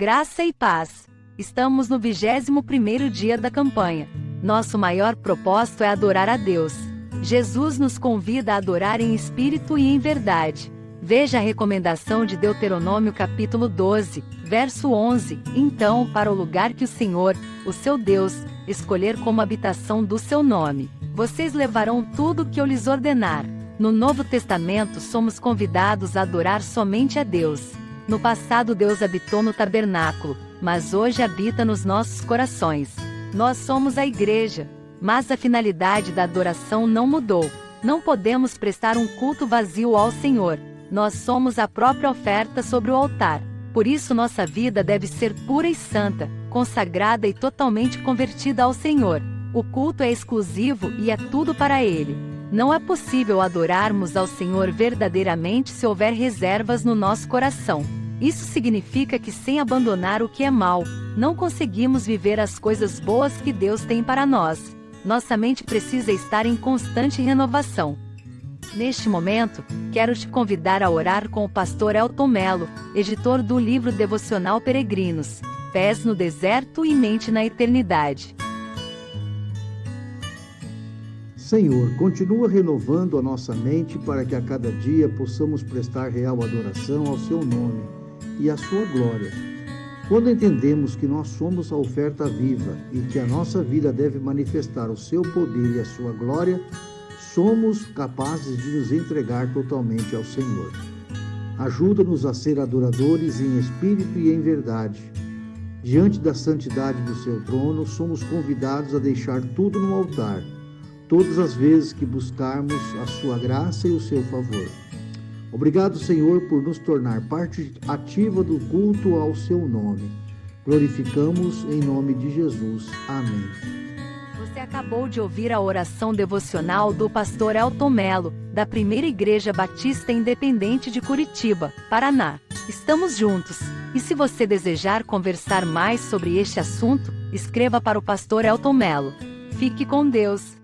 Graça e paz. Estamos no 21º dia da campanha. Nosso maior propósito é adorar a Deus. Jesus nos convida a adorar em espírito e em verdade. Veja a recomendação de Deuteronômio capítulo 12, verso 11. Então, para o lugar que o Senhor, o seu Deus, escolher como habitação do seu nome, vocês levarão tudo o que eu lhes ordenar. No Novo Testamento somos convidados a adorar somente a Deus. No passado Deus habitou no tabernáculo, mas hoje habita nos nossos corações. Nós somos a igreja, mas a finalidade da adoração não mudou. Não podemos prestar um culto vazio ao Senhor. Nós somos a própria oferta sobre o altar. Por isso nossa vida deve ser pura e santa, consagrada e totalmente convertida ao Senhor. O culto é exclusivo e é tudo para Ele. Não é possível adorarmos ao Senhor verdadeiramente se houver reservas no nosso coração. Isso significa que sem abandonar o que é mal, não conseguimos viver as coisas boas que Deus tem para nós. Nossa mente precisa estar em constante renovação. Neste momento, quero te convidar a orar com o pastor Elton Melo, editor do livro devocional Peregrinos, Pés no Deserto e Mente na Eternidade. Senhor, continua renovando a nossa mente para que a cada dia possamos prestar real adoração ao Seu nome e a sua glória. Quando entendemos que nós somos a oferta viva e que a nossa vida deve manifestar o seu poder e a sua glória, somos capazes de nos entregar totalmente ao Senhor. Ajuda-nos a ser adoradores em espírito e em verdade. Diante da santidade do seu trono, somos convidados a deixar tudo no altar, todas as vezes que buscarmos a sua graça e o seu favor. Obrigado, Senhor, por nos tornar parte ativa do culto ao seu nome. Glorificamos em nome de Jesus. Amém. Você acabou de ouvir a oração devocional do pastor Elton Melo, da Primeira Igreja Batista Independente de Curitiba, Paraná. Estamos juntos. E se você desejar conversar mais sobre este assunto, escreva para o pastor Elton Melo. Fique com Deus.